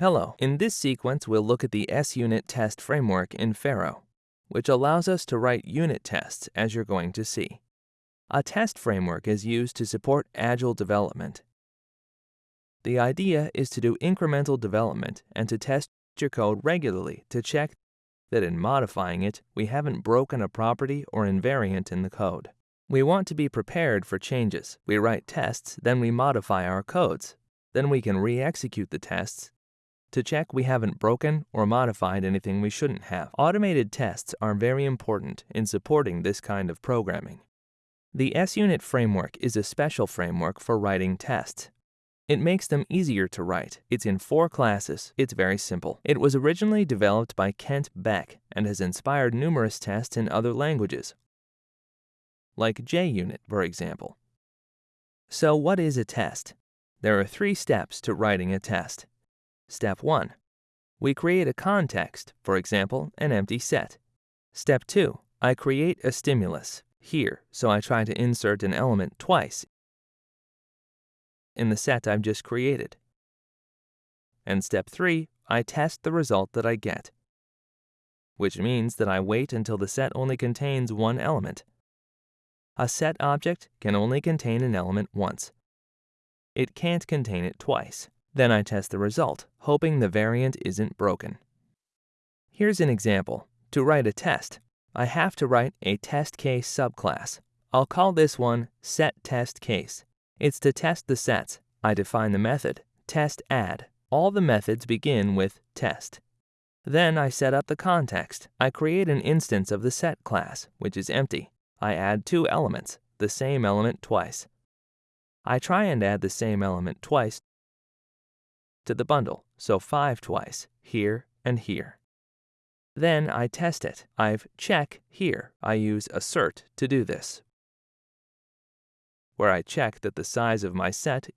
Hello. In this sequence, we'll look at the SUnit test framework in Pharo, which allows us to write unit tests as you're going to see. A test framework is used to support agile development. The idea is to do incremental development and to test your code regularly to check that in modifying it, we haven't broken a property or invariant in the code. We want to be prepared for changes. We write tests, then we modify our codes. Then we can re-execute the tests to check we haven't broken or modified anything we shouldn't have. Automated tests are very important in supporting this kind of programming. The SUnit framework is a special framework for writing tests. It makes them easier to write. It's in four classes. It's very simple. It was originally developed by Kent Beck and has inspired numerous tests in other languages, like JUnit, for example. So what is a test? There are three steps to writing a test. Step 1. We create a context, for example, an empty set. Step 2. I create a stimulus, here, so I try to insert an element twice in the set I've just created. And step 3. I test the result that I get, which means that I wait until the set only contains one element. A set object can only contain an element once. It can't contain it twice. Then I test the result, hoping the variant isn't broken. Here's an example. To write a test, I have to write a test case subclass. I'll call this one set test case. It's to test the sets. I define the method, test add. All the methods begin with test. Then I set up the context. I create an instance of the set class, which is empty. I add two elements, the same element twice. I try and add the same element twice to the bundle, so 5 twice, here and here. Then I test it. I've check here. I use assert to do this, where I check that the size of my set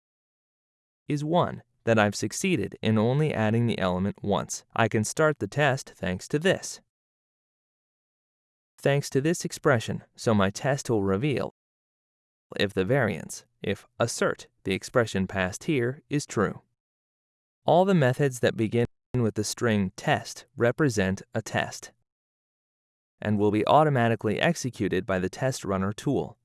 is 1, that I've succeeded in only adding the element once. I can start the test thanks to this. Thanks to this expression, so my test will reveal if the variance, if assert, the expression passed here, is true. All the methods that begin with the string test represent a test and will be automatically executed by the test runner tool.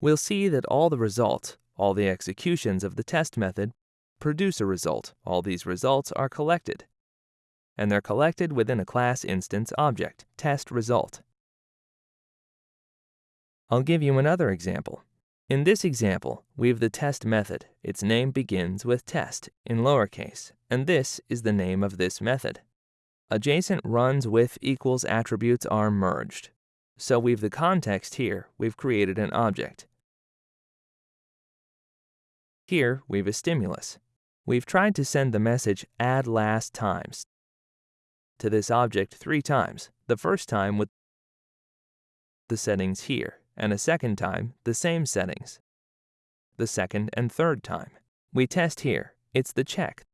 We'll see that all the results, all the executions of the test method, produce a result. All these results are collected, and they're collected within a class instance object, test result. I'll give you another example. In this example, we have the test method. Its name begins with test in lowercase, and this is the name of this method. Adjacent runs with equals attributes are merged. So we've the context here, we've created an object. Here, we've a stimulus. We've tried to send the message add last times to this object three times, the first time with the settings here and a second time, the same settings. The second and third time. We test here. It's the check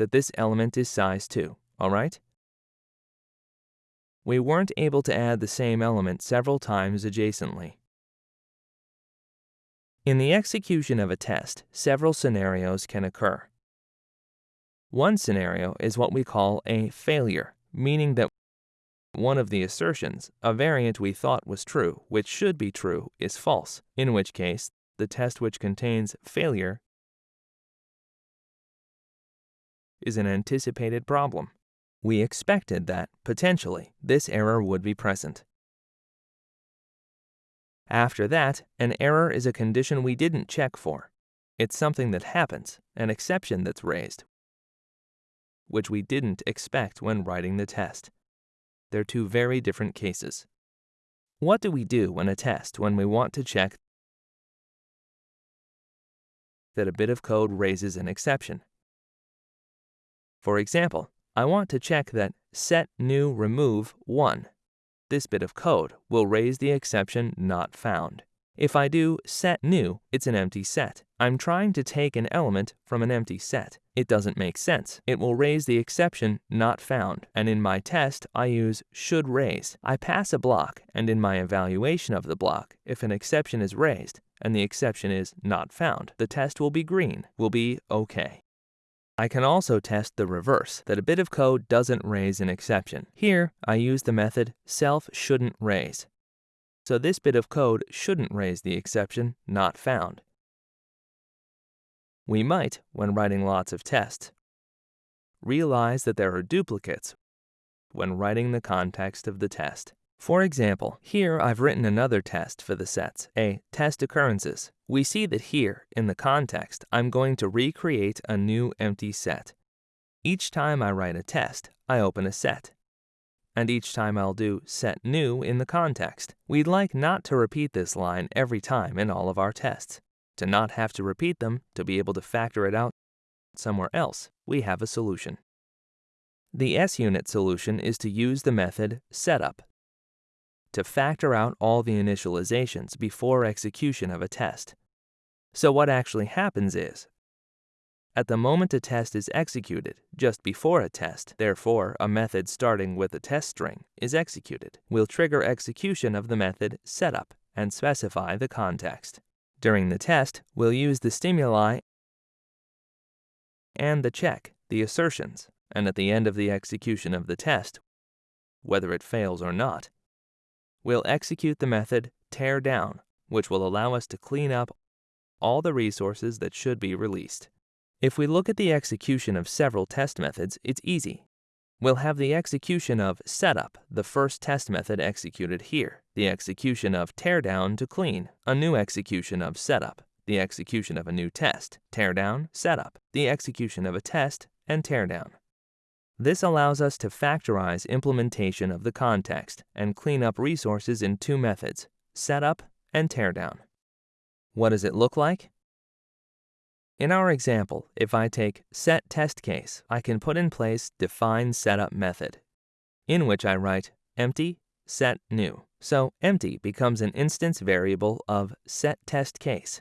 that this element is size 2, alright? We weren't able to add the same element several times adjacently. In the execution of a test, several scenarios can occur. One scenario is what we call a failure, meaning that one of the assertions, a variant we thought was true, which should be true, is false, in which case the test which contains failure is an anticipated problem. We expected that, potentially, this error would be present. After that, an error is a condition we didn't check for. It's something that happens, an exception that's raised, which we didn't expect when writing the test. They're two very different cases. What do we do when a test when we want to check that a bit of code raises an exception? For example, I want to check that set new remove 1. This bit of code will raise the exception not found. If I do set new, it's an empty set. I'm trying to take an element from an empty set. It doesn't make sense. It will raise the exception not found. And in my test, I use should raise. I pass a block, and in my evaluation of the block, if an exception is raised and the exception is not found, the test will be green, will be OK. I can also test the reverse, that a bit of code doesn't raise an exception. Here, I use the method self shouldn't raise. So this bit of code shouldn't raise the exception not found. We might, when writing lots of tests, realize that there are duplicates when writing the context of the test. For example, here I've written another test for the sets, a test occurrences. We see that here, in the context, I'm going to recreate a new empty set. Each time I write a test, I open a set. And each time I'll do set new in the context. We'd like not to repeat this line every time in all of our tests. To not have to repeat them, to be able to factor it out somewhere else, we have a solution. The SUnit solution is to use the method setup to factor out all the initializations before execution of a test. So what actually happens is, at the moment a test is executed, just before a test, therefore a method starting with a test string, is executed, we'll trigger execution of the method setup and specify the context. During the test, we'll use the stimuli and the check, the assertions, and at the end of the execution of the test, whether it fails or not, We'll execute the method tear down, which will allow us to clean up all the resources that should be released. If we look at the execution of several test methods, it's easy. We'll have the execution of setup, the first test method executed here, the execution of teardown to clean, a new execution of setup, the execution of a new test, teardown, setup, the execution of a test, and teardown. This allows us to factorize implementation of the context and clean up resources in two methods, setup and teardown. What does it look like? In our example, if I take set test case, I can put in place define setup method, in which I write empty set new. So empty becomes an instance variable of set test case.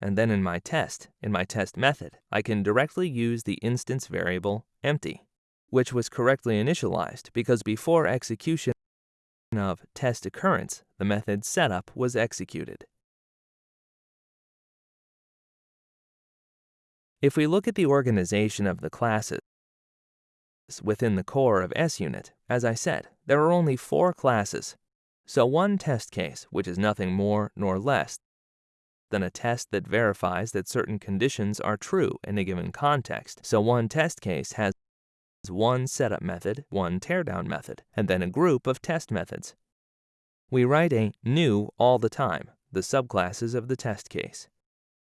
And then in my test, in my test method, I can directly use the instance variable empty which was correctly initialized because before execution of test occurrence, the method setup was executed. If we look at the organization of the classes within the core of SUnit, as I said, there are only four classes. So one test case, which is nothing more nor less than a test that verifies that certain conditions are true in a given context. So one test case has one setup method, one teardown method, and then a group of test methods. We write a new all the time, the subclasses of the test case.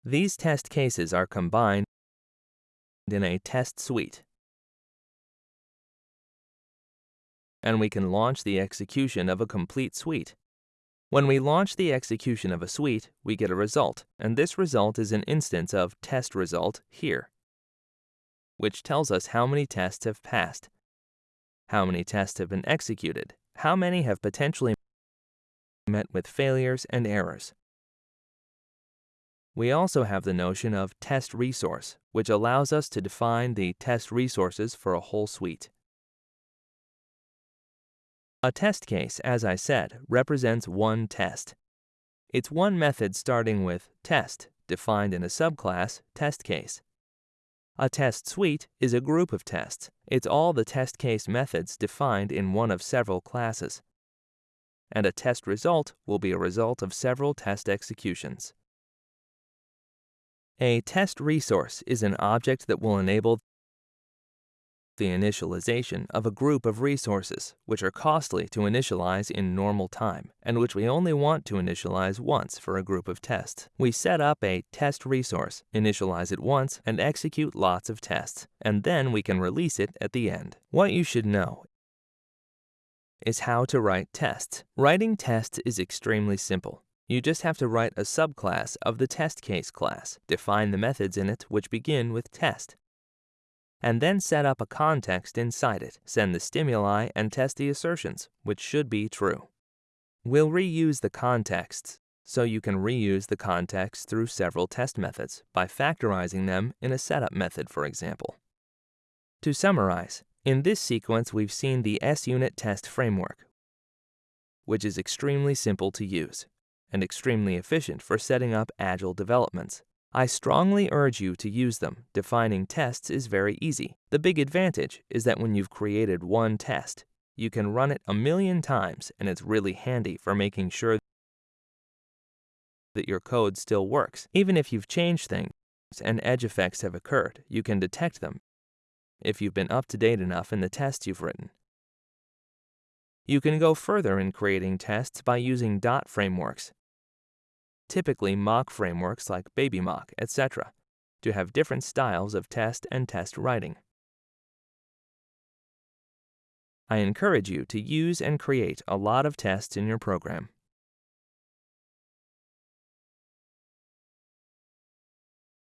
These test cases are combined in a test suite. And we can launch the execution of a complete suite. When we launch the execution of a suite, we get a result, and this result is an instance of test result here which tells us how many tests have passed, how many tests have been executed, how many have potentially met with failures and errors. We also have the notion of test resource, which allows us to define the test resources for a whole suite. A test case, as I said, represents one test. It's one method starting with test, defined in a subclass, test case. A test suite is a group of tests. It's all the test case methods defined in one of several classes. And a test result will be a result of several test executions. A test resource is an object that will enable the initialization of a group of resources, which are costly to initialize in normal time, and which we only want to initialize once for a group of tests. We set up a test resource, initialize it once, and execute lots of tests, and then we can release it at the end. What you should know is how to write tests. Writing tests is extremely simple. You just have to write a subclass of the test case class, define the methods in it which begin with test, and then set up a context inside it, send the stimuli, and test the assertions, which should be true. We'll reuse the contexts, so you can reuse the context through several test methods by factorizing them in a setup method, for example. To summarize, in this sequence we've seen the SUnit test framework, which is extremely simple to use and extremely efficient for setting up agile developments. I strongly urge you to use them. Defining tests is very easy. The big advantage is that when you've created one test, you can run it a million times and it's really handy for making sure that your code still works. Even if you've changed things and edge effects have occurred, you can detect them if you've been up to date enough in the tests you've written. You can go further in creating tests by using dot frameworks, typically mock frameworks like BabyMock, etc., to have different styles of test and test writing. I encourage you to use and create a lot of tests in your program.